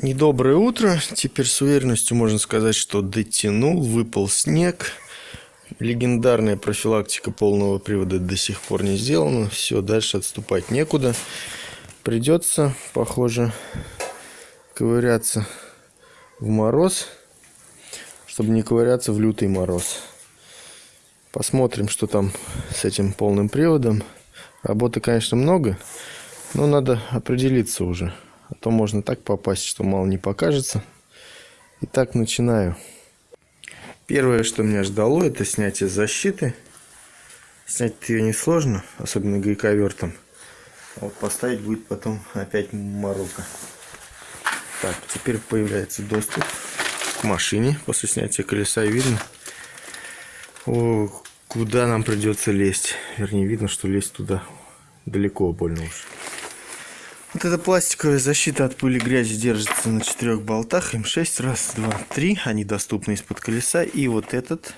Недоброе утро. Теперь с уверенностью можно сказать, что дотянул, выпал снег. Легендарная профилактика полного привода до сих пор не сделана. Все, дальше отступать некуда. Придется, похоже, ковыряться в мороз, чтобы не ковыряться в лютый мороз. Посмотрим, что там с этим полным приводом. Работы, конечно, много, но надо определиться уже. А то можно так попасть, что мало не покажется. Итак, начинаю. Первое, что меня ждало, это снятие защиты. Снять ее несложно, особенно гайковертом. А вот поставить будет потом опять морока. Так, теперь появляется доступ к машине после снятия колеса. Видно, о, куда нам придется лезть. Вернее, видно, что лезть туда далеко больно уж. Вот эта пластиковая защита от пыли и грязи держится на четырех болтах. М6, раз, два, три. Они доступны из-под колеса. И вот этот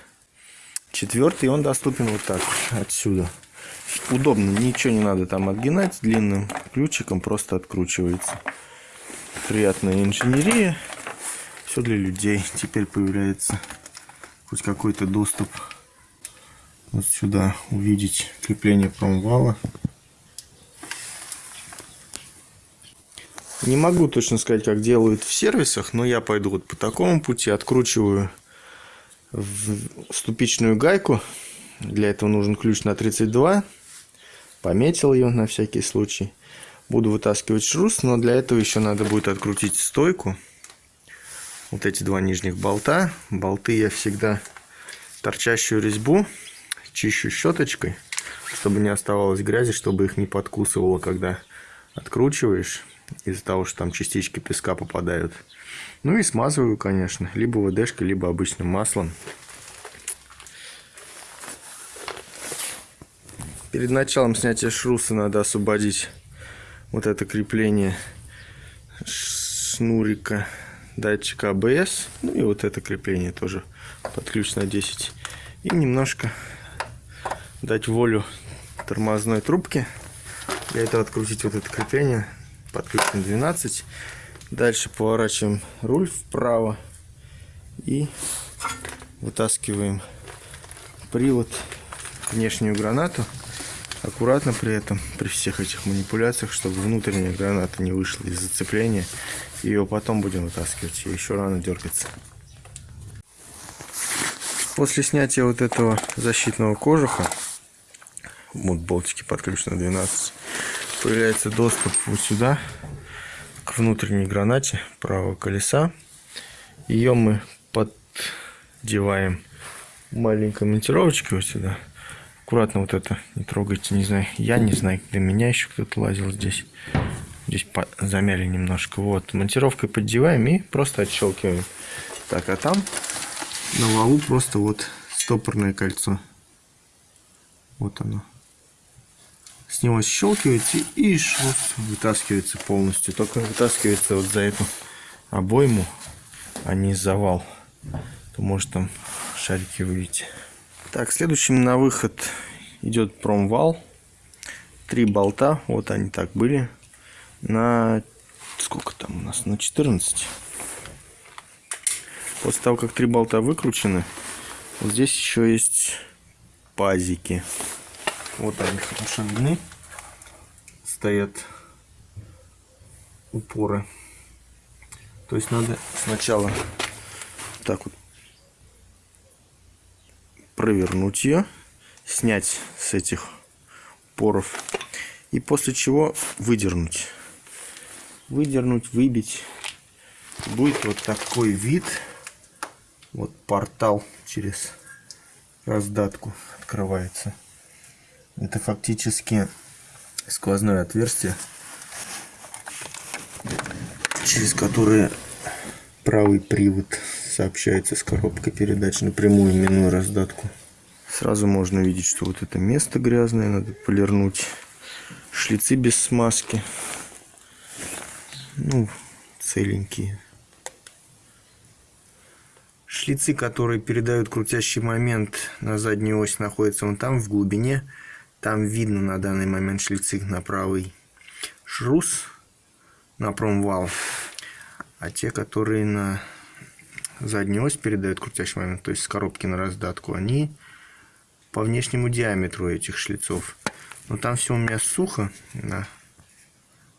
четвертый, он доступен вот так, отсюда. Удобно, ничего не надо там отгинать. Длинным ключиком просто откручивается. Приятная инженерия. Все для людей. Теперь появляется хоть какой-то доступ вот сюда увидеть крепление промвала. Не могу точно сказать, как делают в сервисах, но я пойду вот по такому пути. Откручиваю ступичную гайку. Для этого нужен ключ на 32. Пометил ее на всякий случай. Буду вытаскивать шрус, но для этого еще надо будет открутить стойку. Вот эти два нижних болта. Болты я всегда торчащую резьбу чищу щеточкой, чтобы не оставалось грязи, чтобы их не подкусывало, когда откручиваешь из-за того, что там частички песка попадают. Ну и смазываю, конечно, либо ВДшкой, либо обычным маслом. Перед началом снятия шруса надо освободить вот это крепление шнурика датчика АБС. Ну и вот это крепление тоже под ключ на 10. И немножко дать волю тормозной трубке. Для этого открутить вот это крепление подключен 12. Дальше поворачиваем руль вправо и вытаскиваем привод, внешнюю гранату. Аккуратно при этом, при всех этих манипуляциях, чтобы внутренняя граната не вышла из зацепления. Ее потом будем вытаскивать, еще рано дергаться. После снятия вот этого защитного кожуха, вот болтики подключены 12, появляется доступ вот сюда к внутренней гранате правого колеса. Ее мы поддеваем маленькой монтировочкой вот сюда. Аккуратно вот это не трогайте не знаю я не знаю для меня еще кто-то лазил здесь. Здесь замяли немножко. Вот монтировкой поддеваем и просто отщелкиваем. Так а там на валу просто вот стопорное кольцо. Вот оно с него щелкиваете и шрус вытаскивается полностью. Только вытаскивается вот за эту обойму, а не за вал. То может там шарики выйти. Так, следующим на выход идет промвал. Три болта, вот они так были. На сколько там у нас? На 14. После того, как три болта выкручены, вот здесь еще есть пазики. Вот они видны. Стоят упоры. То есть надо сначала так вот провернуть ее, снять с этих упоров и после чего выдернуть. Выдернуть, выбить. Будет вот такой вид. Вот портал через раздатку открывается. Это фактически сквозное отверстие, через которое правый привод сообщается с коробкой передач напрямую, минуя раздатку. Сразу можно видеть, что вот это место грязное, надо полирнуть. Шлицы без смазки. Ну, целенькие. Шлицы, которые передают крутящий момент на заднюю ось, находятся вон там, в глубине. Там видно на данный момент шлицы на правый шрус на промвал. А те, которые на заднюю ось передают крутящий момент, то есть с коробки на раздатку, они по внешнему диаметру этих шлицов. Но там все у меня сухо, на,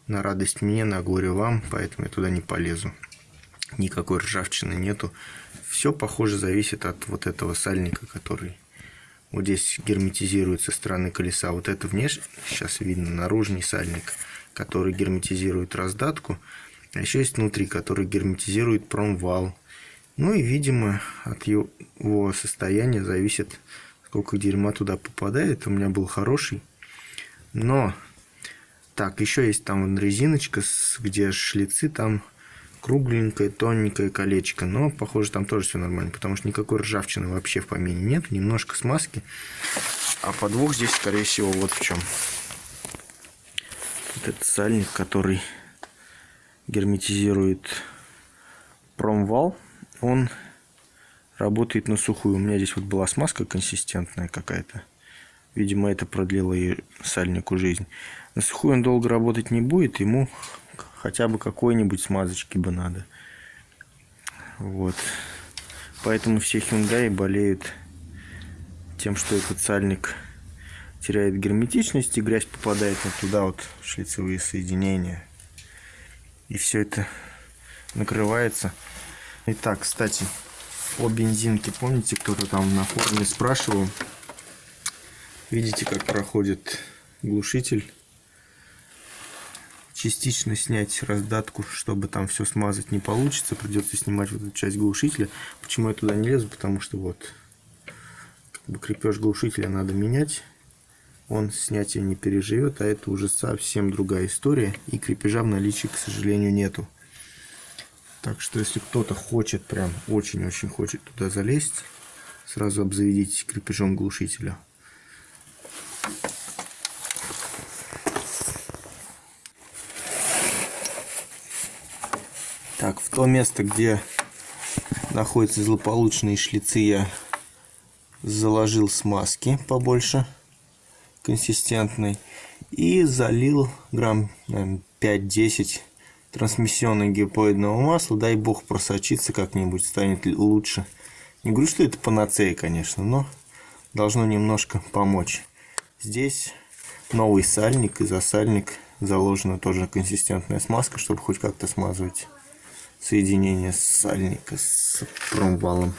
на радость мне, на горе вам, поэтому я туда не полезу. Никакой ржавчины нету. Все, похоже, зависит от вот этого сальника, который вот здесь герметизирует со стороны колеса. Вот это внешне, сейчас видно, наружный сальник, который герметизирует раздатку. А еще есть внутри, который герметизирует промвал. Ну и, видимо, от его состояния зависит, сколько дерьма туда попадает. У меня был хороший. Но, так, еще есть там резиночка, где шлицы, там кругленькое, тоненькое колечко. Но, похоже, там тоже все нормально, потому что никакой ржавчины вообще в помине нет. Немножко смазки. А подвох здесь, скорее всего, вот в чем. Вот этот сальник, который герметизирует промвал, он работает на сухую. У меня здесь вот была смазка консистентная какая-то. Видимо, это продлило и сальнику жизнь. На сухую он долго работать не будет, ему хотя бы какой-нибудь смазочки бы надо. Вот. Поэтому все Hyundai болеют тем, что этот сальник теряет герметичность, и грязь попадает вот туда вот в шлицевые соединения. И все это накрывается. Итак, кстати, о бензинке. Помните, кто-то там на форуме спрашивал? Видите, как проходит глушитель частично снять раздатку, чтобы там все смазать не получится. Придется снимать вот эту часть глушителя. Почему я туда не лезу? Потому что вот как бы крепеж глушителя надо менять. Он снятие не переживет, а это уже совсем другая история. И крепежа в наличии, к сожалению, нету. Так что, если кто-то хочет, прям очень-очень хочет туда залезть, сразу обзаведитесь крепежом глушителя. То место, где находятся злополучные шлицы, я заложил смазки побольше, консистентной, и залил грамм 5-10 трансмиссионного гипоидного масла. Дай бог просочиться как-нибудь, станет лучше. Не говорю, что это панацея, конечно, но должно немножко помочь. Здесь новый сальник и за сальник заложена тоже консистентная смазка, чтобы хоть как-то смазывать соединение сальника с промвалом.